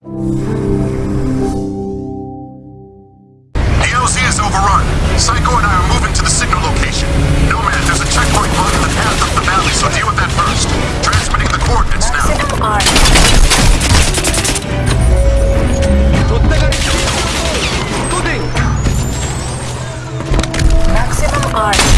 The LZ is overrun. Psycho and I are moving to the signal location. Nomad, there's a checkpoint blocking the path up the valley, so deal with that first. Transmitting the coordinates now. Maximum armor. Maximum armor.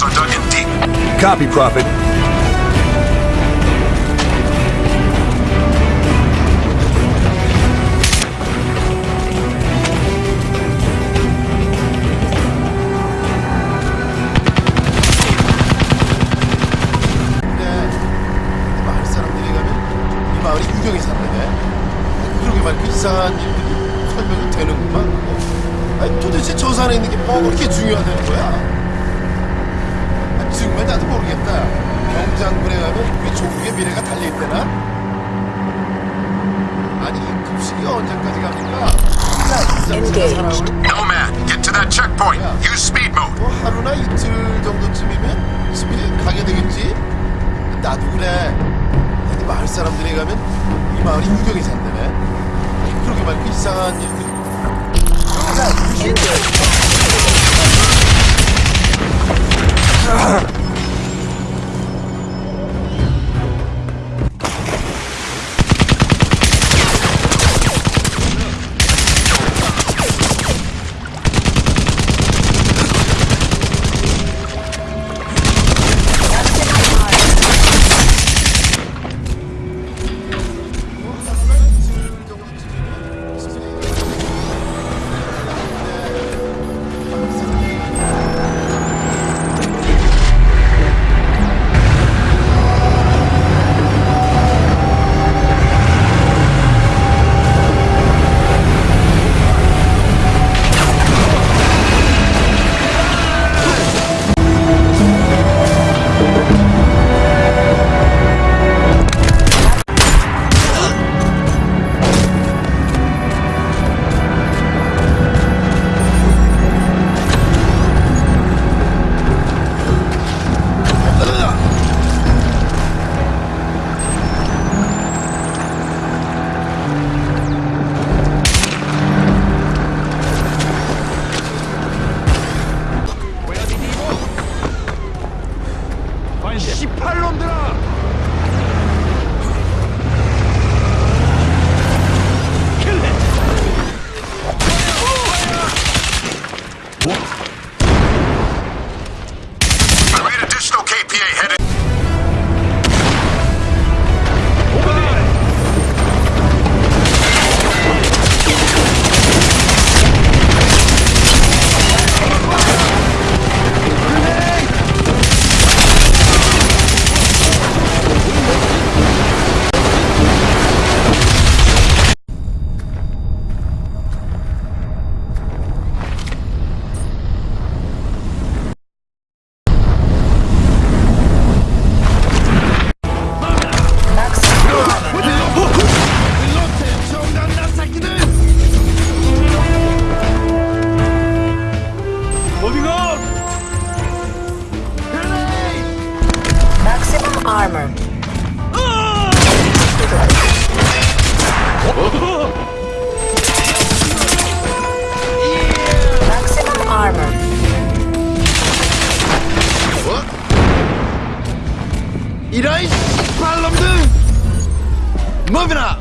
trenches are dug in deep. Copy, Prophet. 그 이상한 일들이 설명이 되는구만. 아니 도대체 저 산에 있는 게 뭐 그렇게 중요하다는 거야? 아, 정말 나도 모르겠다. 경장군에 가면 우리 조국의 미래가 달려있대나? 아니 이 급식이 언제까지 갑니까? Engaged. 사람은 Nomad, get to that checkpoint. Use speed mode. 뭐 하루나 이틀 정도쯤이면 집에 가게 되겠지? 나도 그래. 근데 마을 사람들이 가면 이 마을이 유경이 산다네. 그러게 말고 이상한 일들이. 자, 유신. I read additional KPA headed. armor. Maximum armor. What? Moving up!